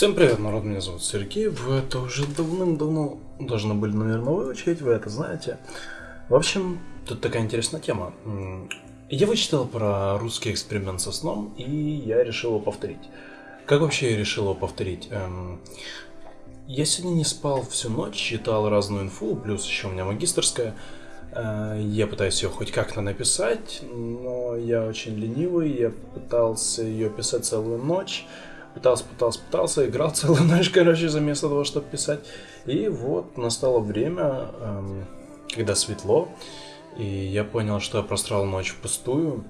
Всем привет, народ, меня зовут Сергей, вы это уже давным-давно должны были, наверное, выучить, вы это знаете. В общем, тут такая интересная тема. Я вычитал про русский эксперимент со сном, и я решил его повторить. Как вообще я решил его повторить? Эм, я сегодня не спал всю ночь, читал разную инфу, плюс еще у меня магистрская. Э, я пытаюсь ее хоть как-то написать, но я очень ленивый, я пытался ее писать целую ночь пытался, пытался, пытался, играл целую ночь, короче, вместо того, чтобы писать. И вот настало время, эм, когда светло, и я понял, что я прострал ночь впустую.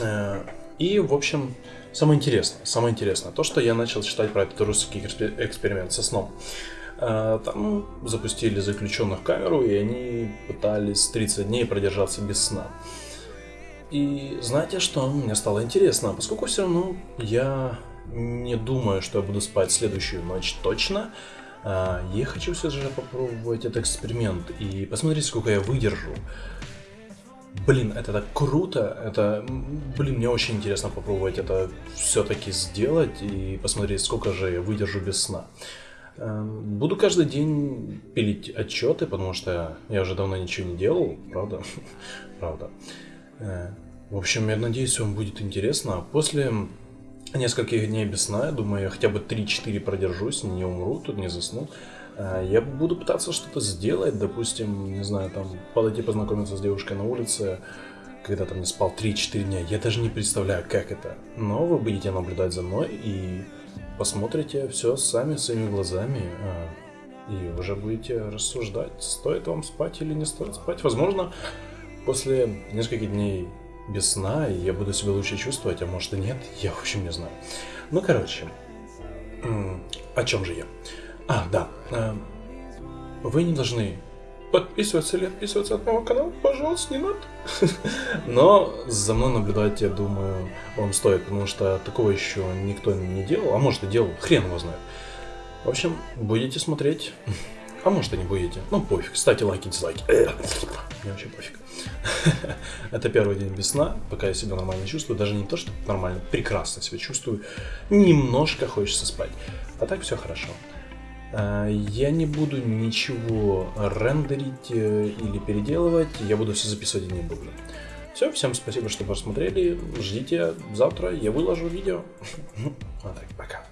Э, и, в общем, самое интересное, самое интересное, то, что я начал читать про этот русский эксперимент со сном. Э, там запустили заключенных в камеру, и они пытались 30 дней продержаться без сна. И знаете что, мне стало интересно, поскольку все равно я не думаю, что я буду спать следующую ночь точно. А, я хочу все же попробовать этот эксперимент и посмотреть, сколько я выдержу. Блин, это так круто, это, блин, мне очень интересно попробовать это все-таки сделать и посмотреть, сколько же я выдержу без сна. А, буду каждый день пилить отчеты, потому что я уже давно ничего не делал, правда? правда. Э, в общем, я надеюсь, вам будет интересно. После нескольких дней без сна, я думаю, я хотя бы 3-4 продержусь, не умру, тут не засну. А, я буду пытаться что-то сделать, допустим, не знаю, там, подойти познакомиться с девушкой на улице, когда там не спал 3-4 дня. Я даже не представляю, как это. Но вы будете наблюдать за мной и посмотрите все сами своими глазами. А, и уже будете рассуждать, стоит вам спать или не стоит спать. Возможно, после нескольких дней без сна, и я буду себя лучше чувствовать, а может и нет, я в общем не знаю. Ну, короче, о чем же я? А, да, э, вы не должны подписываться или отписываться от моего канала, пожалуйста, не надо. Но за мной наблюдать, я думаю, вам стоит, потому что такого еще никто не делал, а может и делал, хрен его знает. В общем, будете смотреть, а может и не будете, ну пофиг, ставьте лайки, дизлайки. Мне вообще пофиг. Это первый день без сна, пока я себя нормально чувствую. Даже не то, что нормально, прекрасно себя чувствую. Немножко хочется спать. А так все хорошо. А, я не буду ничего рендерить э, или переделывать. Я буду все записывать и не буду. Все, всем спасибо, что посмотрели. Ждите завтра, я выложу видео. А так, пока.